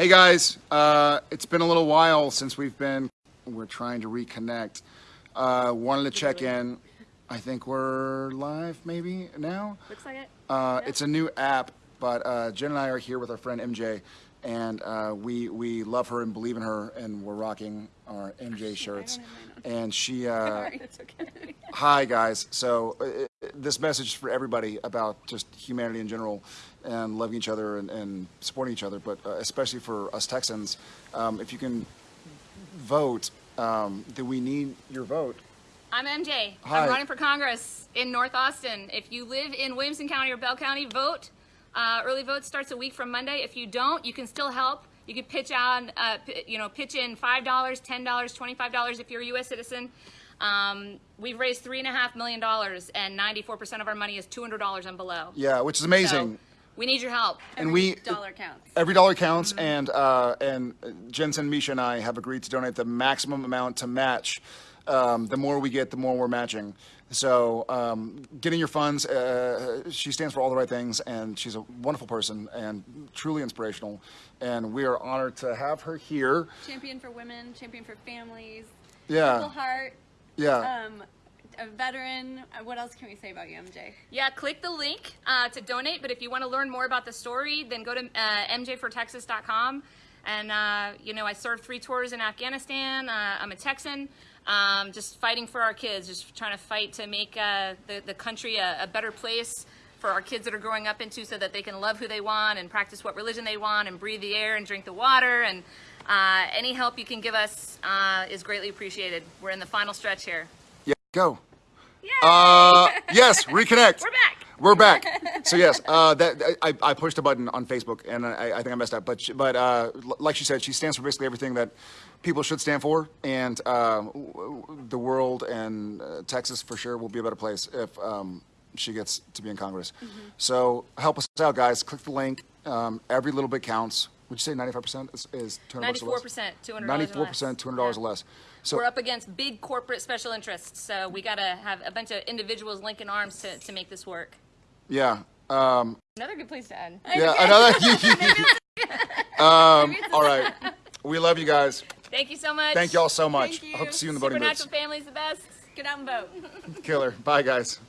Hey guys, uh, it's been a little while since we've been, we're trying to reconnect. Uh, wanted to check in. I think we're live maybe now. Looks like it. Uh, It's a new app, but uh, Jen and I are here with our friend MJ, and uh, we we love her and believe in her, and we're rocking our MJ shirts. And she, uh, That's okay. hi guys. So uh, this message for everybody about just humanity in general, and loving each other and, and supporting each other, but uh, especially for us Texans, um, if you can vote, um, then we need your vote. I'm MJ. Hi. I'm running for Congress in North Austin. If you live in Williamson County or Bell County, vote. Uh, early vote starts a week from Monday. If you don't, you can still help. You can pitch on, uh, p- you know, pitch in five dollars, ten dollars, twenty-five dollars if you're a U.S. citizen. Um, we've raised three and a half million dollars, and ninety-four percent of our money is two hundred dollars and below. Yeah, which is amazing. So we need your help. and we dollar counts. every dollar counts and uh, and jensen misha and i have agreed to donate the maximum amount to match um, the more we get the more we're matching so um, getting your funds uh, she stands for all the right things and she's a wonderful person and truly inspirational and we are honored to have her here Champion for women, champion for families. yeah Purple Heart, yeah um, a veteran. Uh, What else can we say about you, MJ? Yeah, click the link uh, to donate. But if you want to learn more about the story, then go to uh, mjfortexas.com. And, uh, you know, I served three tours in Afghanistan. Uh, I'm a Texan, um, just fighting for our kids, just trying to fight to make uh, the, the country a, a better place for our kids that are growing up into so that they can love who they want and practice what religion they want and breathe the air and drink the water. And uh, any help you can give us uh, is greatly appreciated. We're in the final stretch here. yeah go uh, yes reconnect We're back. We're back. So yes, uh, that I, I pushed a button on Facebook, and I, I think I messed up. But she, but uh, like she said, she stands for basically everything that people should stand for, and um, w- w- the world and uh, Texas for sure will be a better place if um, she gets to be in Congress. So help us out, guys. Click the link. Um, every little bit counts. Would you say ninety-five percent is, is two hundred Ninety-four percent, two hundred dollars or 94%, two hundred dollars Yeah. or less. So We're up against big corporate special interests, so we gotta have a bunch of individuals linking arms to, to make this work. yeah. Um, Another good place to end. yeah. Another. um, all right. We love you guys. Thank you so much. Thank y'all so much. I hope to see you in the voting booths. Supernatural family's the best. Get out and vote. Killer. Bye, guys.